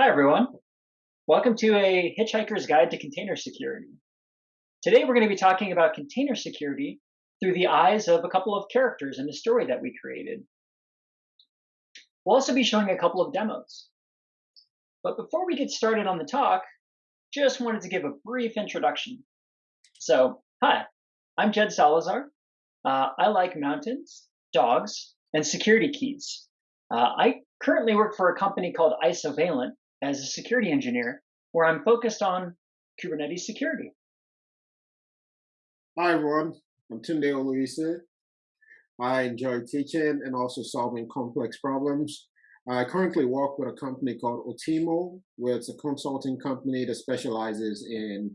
Hi, everyone. Welcome to a Hitchhiker's Guide to Container Security. Today, we're going to be talking about container security through the eyes of a couple of characters in the story that we created. We'll also be showing a couple of demos. But before we get started on the talk, just wanted to give a brief introduction. So, hi, I'm Jed Salazar. Uh, I like mountains, dogs, and security keys. Uh, I currently work for a company called Isovalent, as a security engineer where I'm focused on Kubernetes security. Hi, everyone. I'm Tunde Oluise. I enjoy teaching and also solving complex problems. I currently work with a company called Otimo, where it's a consulting company that specializes in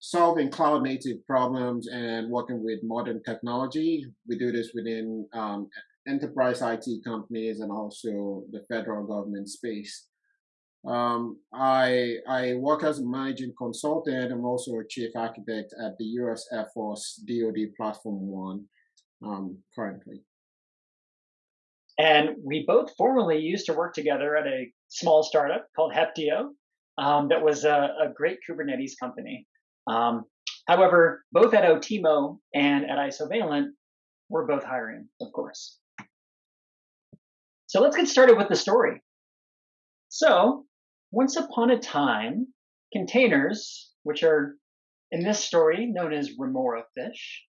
solving cloud native problems and working with modern technology. We do this within um, enterprise IT companies and also the federal government space. Um, I I work as a managing consultant. I'm also a chief architect at the U.S. Air Force DoD Platform One um, currently. And we both formerly used to work together at a small startup called Heptio, um, that was a, a, great Kubernetes company. Um, however, both at Otimo and at Isovalent, we're both hiring, of course. So let's get started with the story. So once upon a time, containers, which are in this story known as remora fish,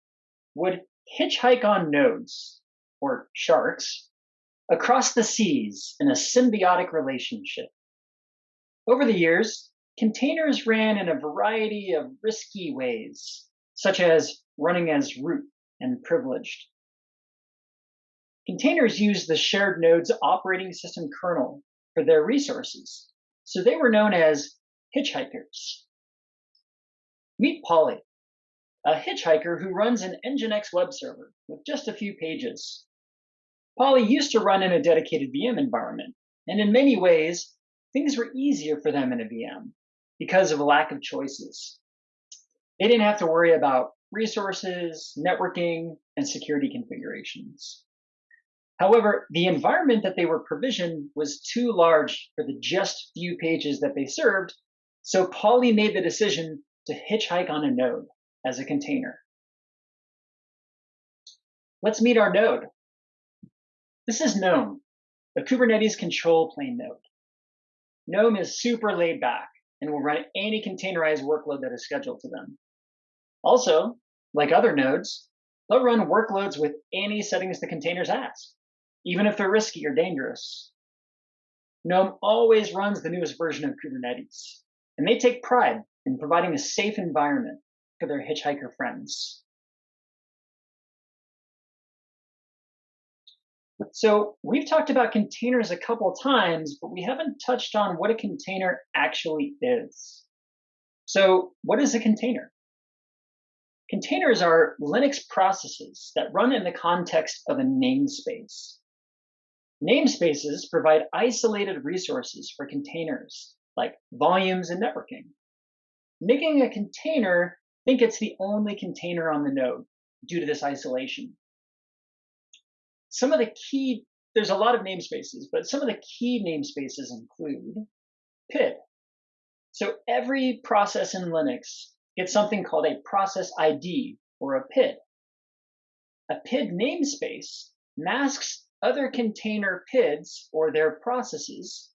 would hitchhike on nodes, or sharks, across the seas in a symbiotic relationship. Over the years, containers ran in a variety of risky ways, such as running as root and privileged. Containers use the shared node's operating system kernel for their resources, so they were known as hitchhikers. Meet Polly, a hitchhiker who runs an Nginx web server with just a few pages. Polly used to run in a dedicated VM environment, and in many ways, things were easier for them in a VM because of a lack of choices. They didn't have to worry about resources, networking, and security configurations. However, the environment that they were provisioned was too large for the just few pages that they served, so Polly made the decision to hitchhike on a node as a container. Let's meet our node. This is GNOME, a Kubernetes control plane node. GNOME is super laid back and will run any containerized workload that is scheduled to them. Also, like other nodes, they'll run workloads with any settings the containers ask even if they're risky or dangerous. GNOME always runs the newest version of Kubernetes, and they take pride in providing a safe environment for their hitchhiker friends. So we've talked about containers a couple times, but we haven't touched on what a container actually is. So what is a container? Containers are Linux processes that run in the context of a namespace. Namespaces provide isolated resources for containers, like volumes and networking. Making a container think it's the only container on the node due to this isolation. Some of the key, there's a lot of namespaces, but some of the key namespaces include PID. So every process in Linux gets something called a process ID or a PID. A PID namespace masks other container PIDs or their processes.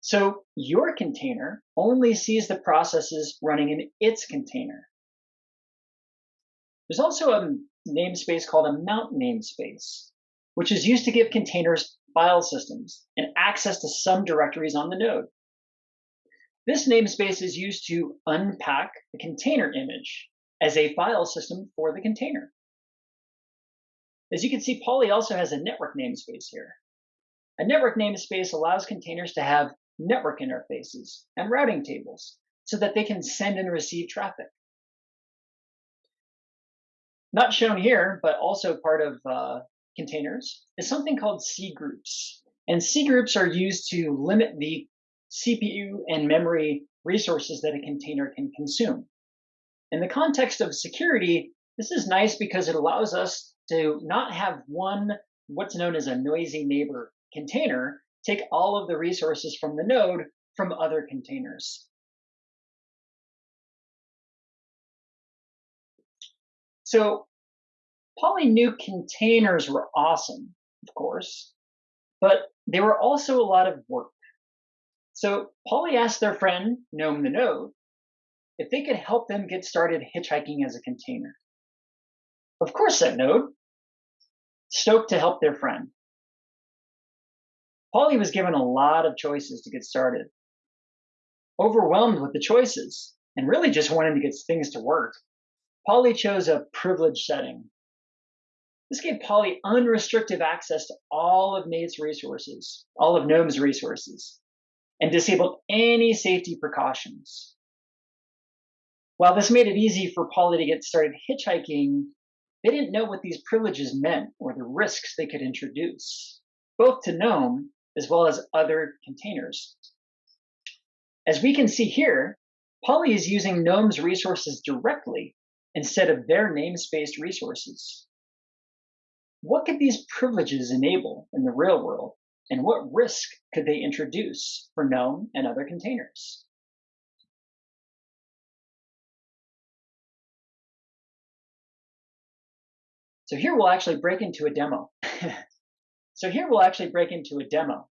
So your container only sees the processes running in its container. There's also a namespace called a mount namespace, which is used to give containers file systems and access to some directories on the node. This namespace is used to unpack the container image as a file system for the container. As you can see, Polly also has a network namespace here. A network namespace allows containers to have network interfaces and routing tables so that they can send and receive traffic. Not shown here, but also part of uh, containers, is something called C groups. And C groups are used to limit the CPU and memory resources that a container can consume. In the context of security, this is nice because it allows us to not have one, what's known as a noisy neighbor container, take all of the resources from the node from other containers. So Polly knew containers were awesome, of course, but they were also a lot of work. So Polly asked their friend, Gnome the Node, if they could help them get started hitchhiking as a container. Of course, said Node, stoked to help their friend. Polly was given a lot of choices to get started. Overwhelmed with the choices and really just wanting to get things to work, Polly chose a privileged setting. This gave Polly unrestricted access to all of Nate's resources, all of GNOME's resources, and disabled any safety precautions. While this made it easy for Polly to get started hitchhiking, they didn't know what these privileges meant or the risks they could introduce, both to GNOME as well as other containers. As we can see here, Polly is using GNOME's resources directly instead of their namespace resources. What could these privileges enable in the real world, and what risk could they introduce for GNOME and other containers? So here we'll actually break into a demo. so here we'll actually break into a demo,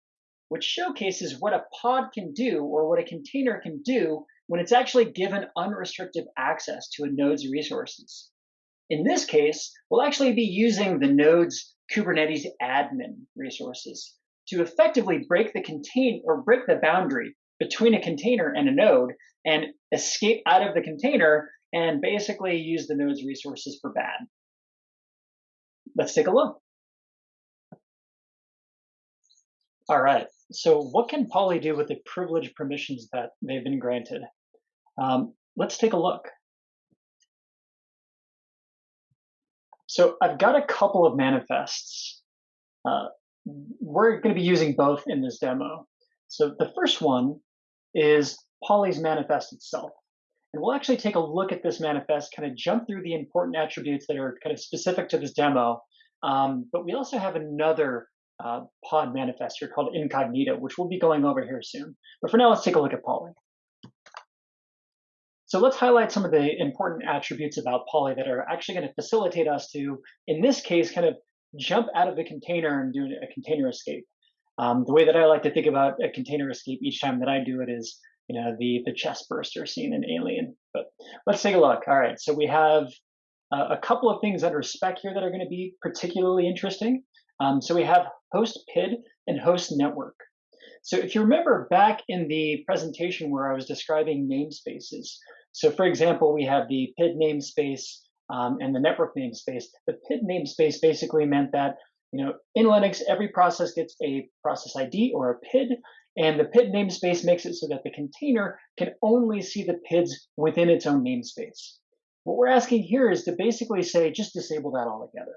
which showcases what a pod can do or what a container can do when it's actually given unrestricted access to a node's resources. In this case, we'll actually be using the node's Kubernetes admin resources to effectively break the contain or break the boundary between a container and a node and escape out of the container and basically use the node's resources for bad. Let's take a look. All right, so what can Polly do with the privilege permissions that they've been granted? Um, let's take a look. So I've got a couple of manifests. Uh, we're going to be using both in this demo. So the first one is Polly's manifest itself. And we'll actually take a look at this manifest, kind of jump through the important attributes that are kind of specific to this demo. Um, but we also have another uh, pod manifest here called Incognito, which we'll be going over here soon. But for now, let's take a look at Polly. So let's highlight some of the important attributes about Polly that are actually going to facilitate us to, in this case, kind of jump out of the container and do a container escape. Um, the way that I like to think about a container escape each time that I do it is you know, the, the chest burster scene in Alien. But let's take a look. All right, so we have uh, a couple of things under spec here that are going to be particularly interesting. Um, so we have host PID and host network. So if you remember back in the presentation where I was describing namespaces, so for example, we have the PID namespace um, and the network namespace. The PID namespace basically meant that you know, in Linux, every process gets a process ID or a PID, and the PID namespace makes it so that the container can only see the PIDs within its own namespace. What we're asking here is to basically say, just disable that altogether.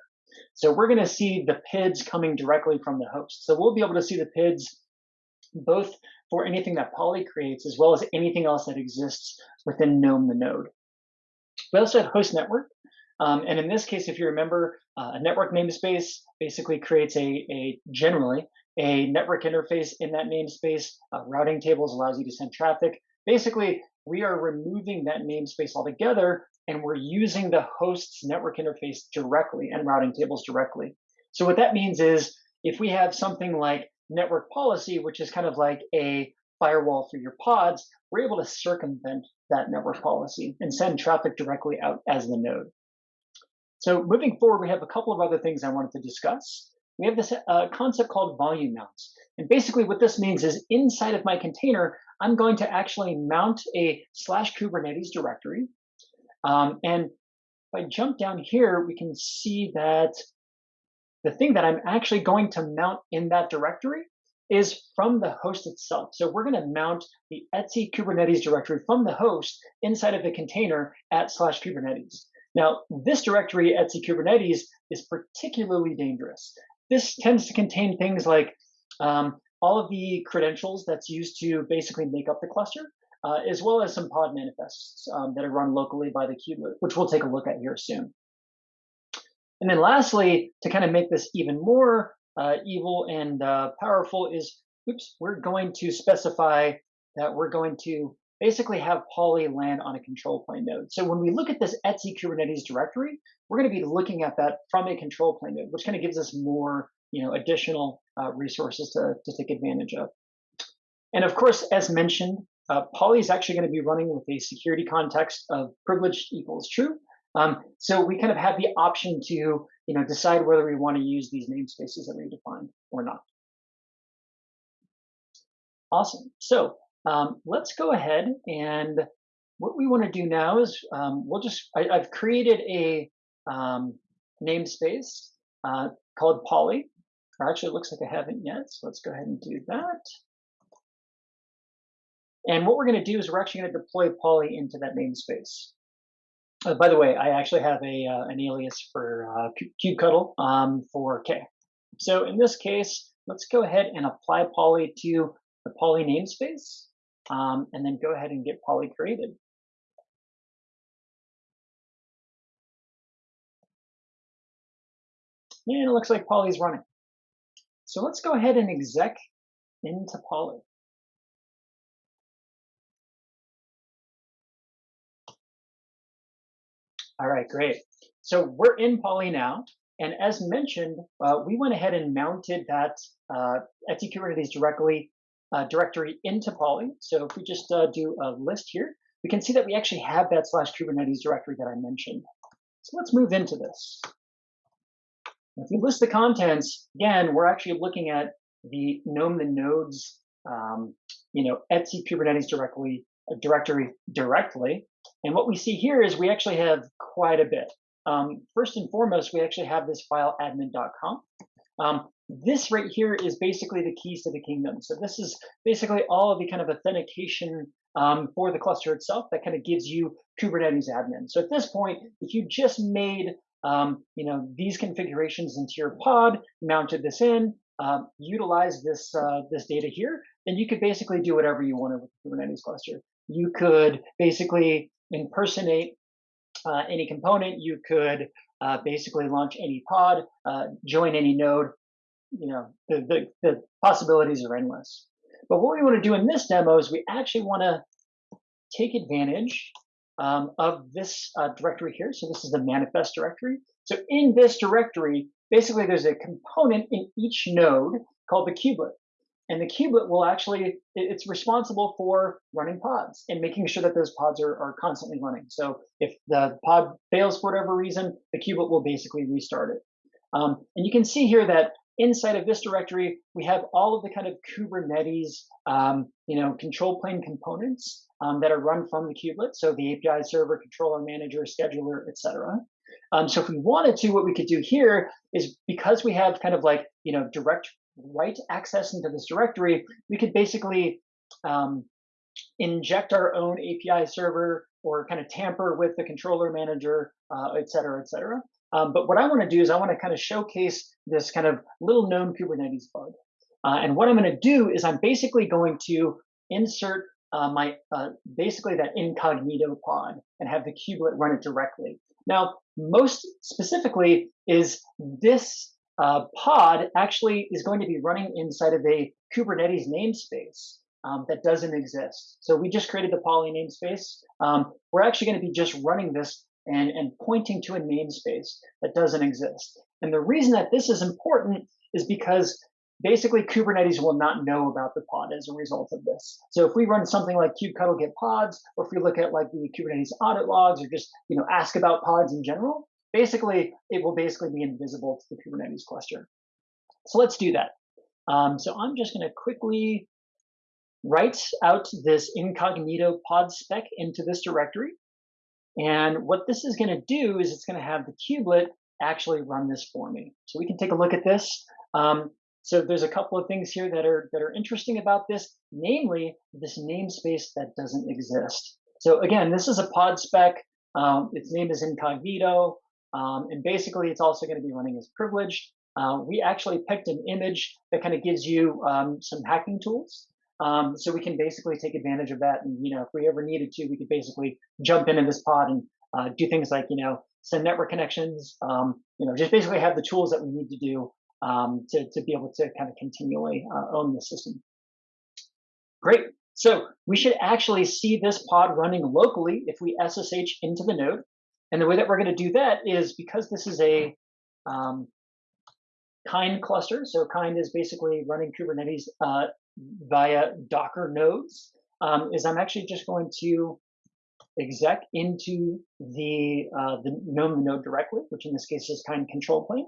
So we're going to see the PIDs coming directly from the host. So we'll be able to see the PIDs both for anything that Poly creates as well as anything else that exists within GNOME the node. We also have host network. Um, and in this case, if you remember, uh, a network namespace basically creates a, a generally a network interface in that namespace. Uh, routing tables allows you to send traffic. Basically, we are removing that namespace altogether and we're using the host's network interface directly and routing tables directly. So what that means is if we have something like network policy, which is kind of like a firewall for your pods, we're able to circumvent that network policy and send traffic directly out as the node. So moving forward, we have a couple of other things I wanted to discuss we have this uh, concept called volume mounts. And basically what this means is inside of my container, I'm going to actually mount a slash Kubernetes directory. Um, and if I jump down here, we can see that the thing that I'm actually going to mount in that directory is from the host itself. So we're going to mount the Etsy Kubernetes directory from the host inside of the container at slash Kubernetes. Now, this directory, Etsy Kubernetes, is particularly dangerous this tends to contain things like um, all of the credentials that's used to basically make up the cluster, uh, as well as some pod manifests um, that are run locally by the kubelet, which we'll take a look at here soon. And then lastly, to kind of make this even more uh, evil and uh, powerful is, oops, we're going to specify that we're going to basically have Polly land on a control plane node. So when we look at this Etsy Kubernetes directory, we're going to be looking at that from a control plane node, which kind of gives us more, you know, additional uh, resources to, to take advantage of. And of course, as mentioned, uh, Polly is actually going to be running with a security context of privileged equals true. Um, so we kind of have the option to, you know, decide whether we want to use these namespaces that we defined or not. Awesome. So um, let's go ahead and what we want to do now is um, we'll just, I, have created a um, namespace uh, called Polly. Actually, it looks like I haven't yet. So let's go ahead and do that. And what we're going to do is we're actually going to deploy Polly into that namespace. Uh, by the way, I actually have a uh, an alias for uh, kubectl um, for K. So in this case, let's go ahead and apply Polly to the Polly namespace, um, and then go ahead and get Polly created. And it looks like Polly's running. So let's go ahead and exec into Polly. All right, great. So we're in Polly now. And as mentioned, uh, we went ahead and mounted that uh, etc Kubernetes directly uh, directory into Polly. So if we just uh, do a list here, we can see that we actually have that slash Kubernetes directory that I mentioned. So let's move into this. If we list the contents, again, we're actually looking at the gnome the nodes, um, you know, Etsy Kubernetes directly uh, directory directly. And what we see here is we actually have quite a bit. Um, first and foremost, we actually have this file admin.conf. Um, this right here is basically the keys to the kingdom. So this is basically all of the kind of authentication um, for the cluster itself that kind of gives you Kubernetes admin. So at this point, if you just made um, you know these configurations into your pod, mounted this in, um, utilize this uh, this data here, then you could basically do whatever you wanted with the Kubernetes cluster. You could basically impersonate uh, any component. You could uh, basically launch any pod, uh, join any node, you know, the, the, the possibilities are endless. But what we want to do in this demo is we actually want to take advantage um, of this uh, directory here. So this is the manifest directory. So in this directory, basically there's a component in each node called the kubelet. And the kubelet will actually, it's responsible for running pods and making sure that those pods are, are constantly running. So if the pod fails for whatever reason, the kubelet will basically restart it. Um, and you can see here that inside of this directory, we have all of the kind of Kubernetes, um, you know, control plane components um, that are run from the kubelet. So the API server, controller manager, scheduler, etc. Um, so if we wanted to, what we could do here is because we have kind of like, you know, direct write access into this directory, we could basically um, inject our own API server or kind of tamper with the controller manager, uh, et cetera, et cetera. Um, but what I want to do is I want to kind of showcase this kind of little known Kubernetes bug. Uh, and what I'm going to do is I'm basically going to insert uh, my uh, basically that incognito pod and have the kubelet run it directly. Now, most specifically is this uh, pod actually is going to be running inside of a Kubernetes namespace um, that doesn't exist. So we just created the Poly namespace. Um, we're actually going to be just running this and, and pointing to a namespace that doesn't exist. And the reason that this is important is because basically Kubernetes will not know about the pod as a result of this. So if we run something like kubectl get pods, or if we look at like the Kubernetes audit logs, or just you know ask about pods in general, basically it will basically be invisible to the Kubernetes cluster. So let's do that. Um, so I'm just going to quickly write out this incognito pod spec into this directory. And what this is going to do is it's going to have the kubelet actually run this for me. So we can take a look at this. Um, so there's a couple of things here that are that are interesting about this, namely this namespace that doesn't exist. So again, this is a pod spec. Um, its name is incognito, um, and basically it's also going to be running as privileged. Uh, we actually picked an image that kind of gives you um, some hacking tools. Um, so we can basically take advantage of that. And, you know, if we ever needed to, we could basically jump into this pod and uh, do things like, you know, send network connections, um, you know, just basically have the tools that we need to do um, to, to be able to kind of continually uh, own the system. Great. So we should actually see this pod running locally if we SSH into the node. And the way that we're going to do that is because this is a um, kind cluster. So kind is basically running Kubernetes uh, via Docker nodes. Um, is I'm actually just going to exec into the uh, the GNOME node directly, which in this case is kind of control plane.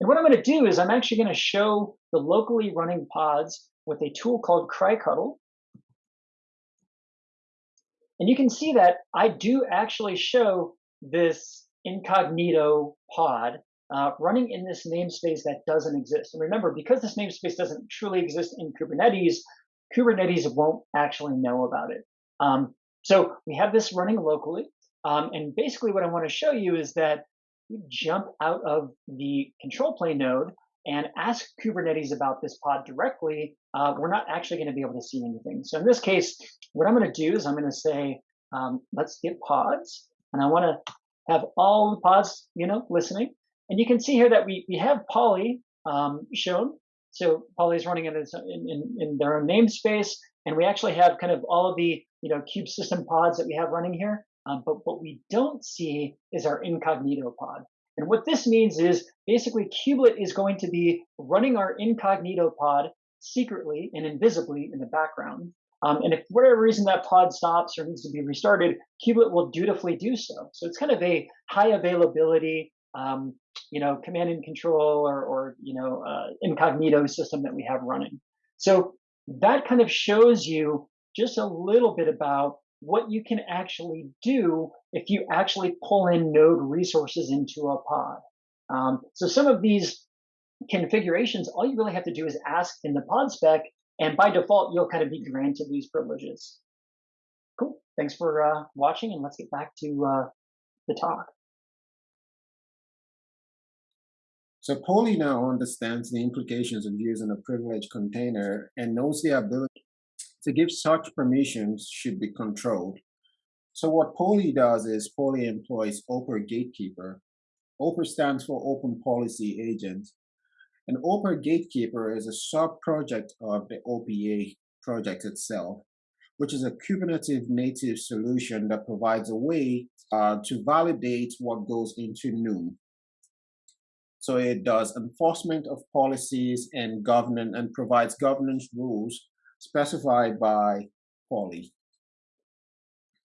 And what I'm going to do is I'm actually going to show the locally running pods with a tool called CryCuddle. And you can see that I do actually show this incognito pod uh, running in this namespace that doesn't exist. And remember, because this namespace doesn't truly exist in Kubernetes, Kubernetes won't actually know about it. Um, so we have this running locally. Um, and basically what I want to show you is that you jump out of the control plane node and ask Kubernetes about this pod directly, uh, we're not actually going to be able to see anything. So in this case, what I'm going to do is I'm going to say, um, let's get pods. And I want to have all the pods, you know, listening. And you can see here that we, we have Polly um, shown. So Polly is running in, in, in their own namespace. And we actually have kind of all of the, you know, kube system pods that we have running here. Um, but what we don't see is our incognito pod. And what this means is basically kubelet is going to be running our incognito pod secretly and invisibly in the background. Um, and if for whatever reason that pod stops or needs to be restarted, kubelet will dutifully do so. So it's kind of a high availability, um, you know, command and control or, or you know, uh, incognito system that we have running. So that kind of shows you just a little bit about what you can actually do if you actually pull in node resources into a pod. Um, so some of these configurations, all you really have to do is ask in the pod spec, and by default, you'll kind of be granted these privileges. Cool. Thanks for uh, watching, and let's get back to uh, the talk. So Polly now understands the implications of using a privileged container and knows the ability to give such permissions should be controlled. So what Polly does is Polly employs OPER Gatekeeper. OPER stands for Open Policy Agent. And OPER Gatekeeper is a sub-project of the OPA project itself, which is a Kubernetes native solution that provides a way uh, to validate what goes into NUM. So it does enforcement of policies and governance and provides governance rules specified by Polly.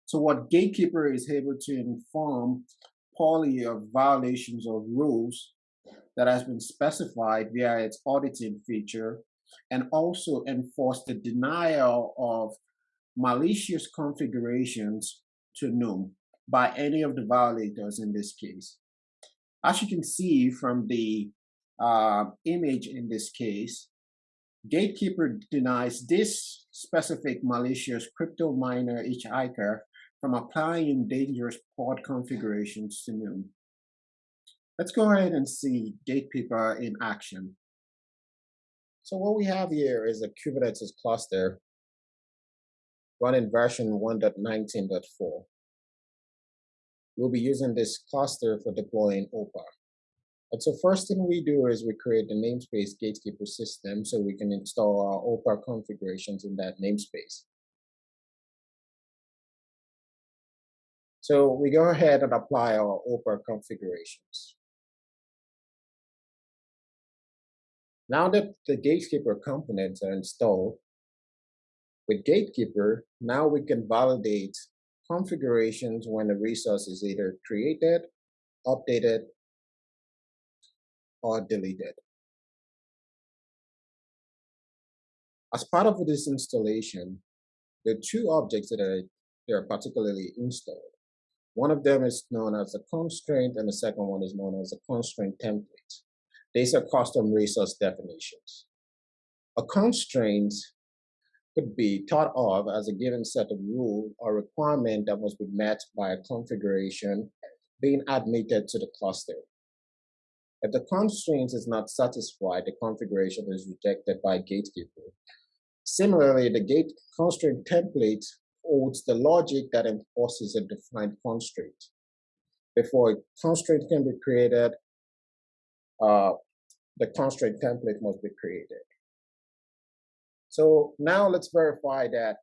So what Gatekeeper is able to inform Polly of violations of rules that has been specified via its auditing feature and also enforce the denial of malicious configurations to NUM by any of the violators in this case. As you can see from the uh, image in this case, Gatekeeper denies this specific malicious crypto miner hitchhiker from applying dangerous pod configurations to NUM. Let's go ahead and see Gatekeeper in action. So what we have here is a Kubernetes cluster running version 1.19.4. We'll be using this cluster for deploying OPA. And so first thing we do is we create the namespace gatekeeper system so we can install our OPA configurations in that namespace. So we go ahead and apply our OPA configurations. Now that the Gatekeeper components are installed, with Gatekeeper, now we can validate configurations when the resource is either created, updated, or deleted. As part of this installation, are two objects that are, that are particularly installed. One of them is known as a constraint, and the second one is known as a constraint template. These are custom resource definitions. A constraint could be thought of as a given set of rule or requirement that must be met by a configuration being admitted to the cluster. If the constraint is not satisfied, the configuration is rejected by gatekeeper. Similarly, the gate constraint template holds the logic that enforces a defined constraint. Before a constraint can be created, uh, the constraint template must be created. So now let's verify that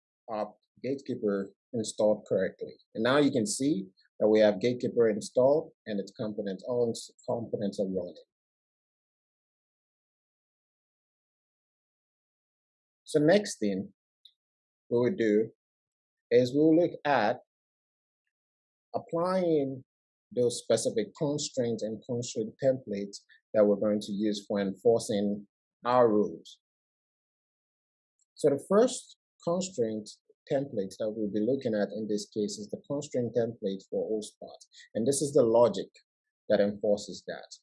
Gatekeeper installed correctly. And now you can see that we have Gatekeeper installed and its components, all its components are running. So next thing we will do is we'll look at applying those specific constraints and constraint templates that we're going to use for enforcing our rules. So the first constraint template that we'll be looking at in this case is the constraint template for OSPAT. And this is the logic that enforces that.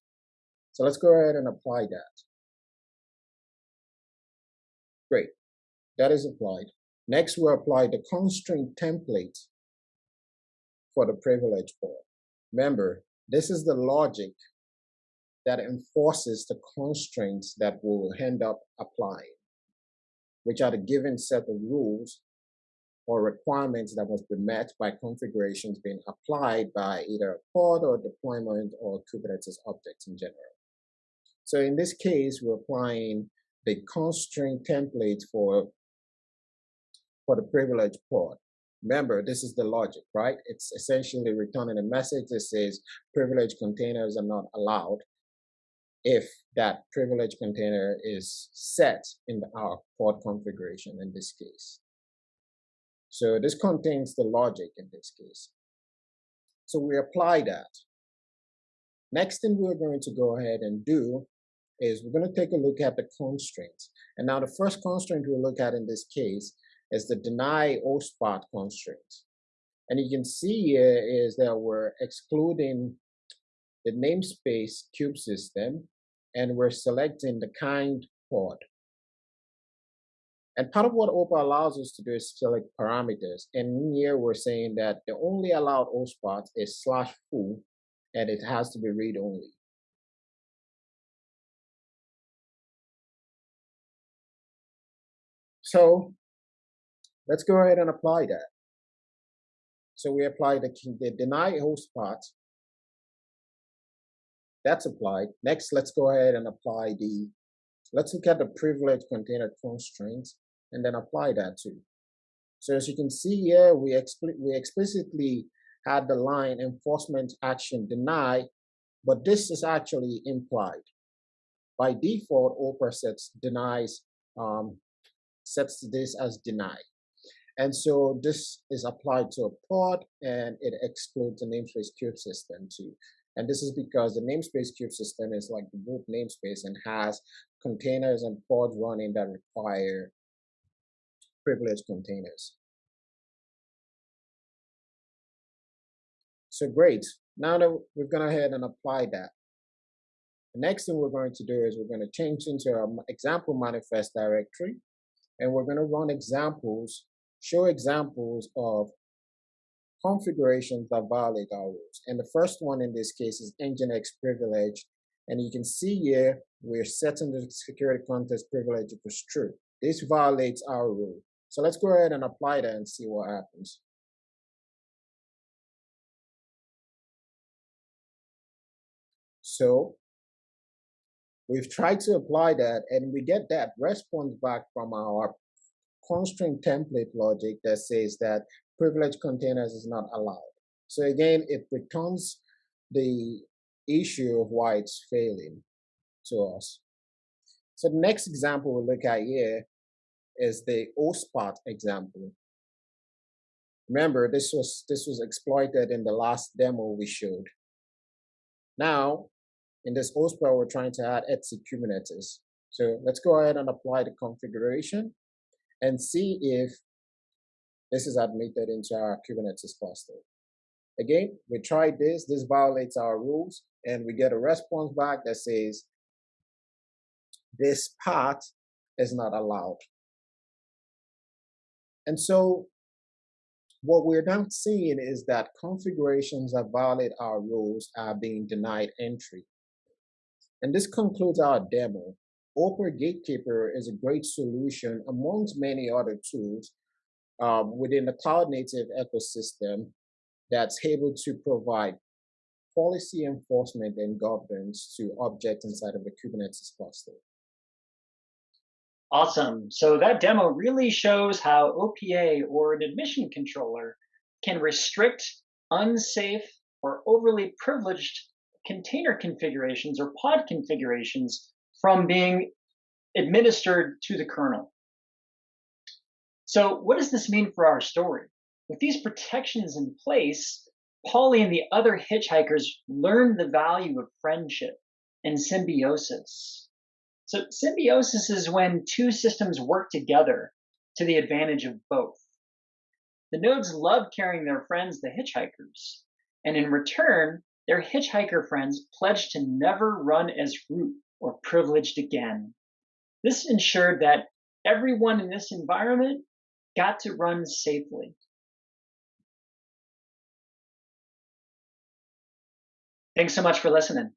So let's go ahead and apply that. Great, that is applied. Next, we'll apply the constraint template for the privilege port. Remember, this is the logic that enforces the constraints that we'll end up applying, which are the given set of rules or requirements that must be met by configurations being applied by either a pod or deployment or Kubernetes objects in general. So in this case, we're applying the constraint template for, for the privilege pod. Remember, this is the logic, right? It's essentially returning a message that says privilege containers are not allowed if that privilege container is set in our pod configuration in this case. So this contains the logic in this case. So we apply that. Next thing we're going to go ahead and do is we're going to take a look at the constraints. And now the first constraint we'll look at in this case is the deny OSPAT constraint. And you can see here is that we're excluding the namespace cube system and we're selecting the kind pod. And part of what OPA allows us to do is select parameters. And here we're saying that the only allowed OSPAT is slash foo and it has to be read only. So let's go ahead and apply that. So we apply the, the deny host part. That's applied. Next, let's go ahead and apply the, let's look at the privilege container constraints and then apply that too. So as you can see here, we, expl we explicitly had the line enforcement action deny, but this is actually implied. By default, OPA sets denies um, sets this as deny. And so this is applied to a pod and it excludes the namespace kube system too. And this is because the namespace kube system is like the boot namespace and has containers and pods running that require privileged containers. So great. Now that we've gone ahead and applied that, the next thing we're going to do is we're going to change into our example manifest directory and we're going to run examples show examples of configurations that violate our rules. And the first one in this case is Nginx privilege. And you can see here, we're setting the security context privilege equals true. This violates our rule. So let's go ahead and apply that and see what happens. So we've tried to apply that and we get that response back from our constraint template logic that says that privileged containers is not allowed. So again, it returns the issue of why it's failing to us. So the next example we look at here is the OSPAT example. Remember, this was this was exploited in the last demo we showed. Now, in this OSPAT, we're trying to add etc Kubernetes. So let's go ahead and apply the configuration and see if this is admitted into our Kubernetes cluster. Again, we tried this, this violates our rules, and we get a response back that says this part is not allowed. And so what we're now seeing is that configurations that violate our rules are being denied entry. And this concludes our demo. Opera Gatekeeper is a great solution amongst many other tools um, within the cloud native ecosystem that's able to provide policy enforcement and governance to objects inside of the Kubernetes cluster. Awesome. So that demo really shows how OPA or an admission controller can restrict unsafe or overly privileged container configurations or pod configurations from being administered to the kernel. So what does this mean for our story? With these protections in place, Polly and the other hitchhikers learned the value of friendship and symbiosis. So symbiosis is when two systems work together to the advantage of both. The nodes love carrying their friends, the hitchhikers, and in return, their hitchhiker friends pledged to never run as root or privileged again. This ensured that everyone in this environment got to run safely. Thanks so much for listening.